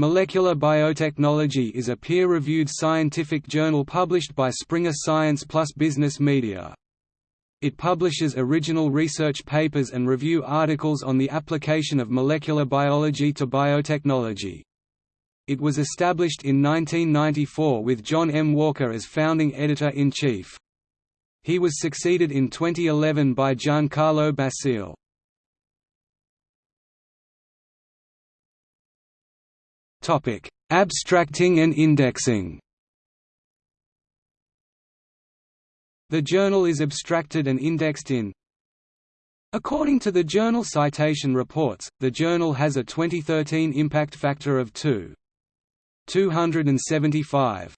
Molecular Biotechnology is a peer-reviewed scientific journal published by Springer Science Plus Business Media. It publishes original research papers and review articles on the application of molecular biology to biotechnology. It was established in 1994 with John M. Walker as founding editor-in-chief. He was succeeded in 2011 by Giancarlo Basile. Topic: Abstracting and indexing. The journal is abstracted and indexed in According to the Journal Citation Reports, the journal has a 2013 impact factor of 2. 275.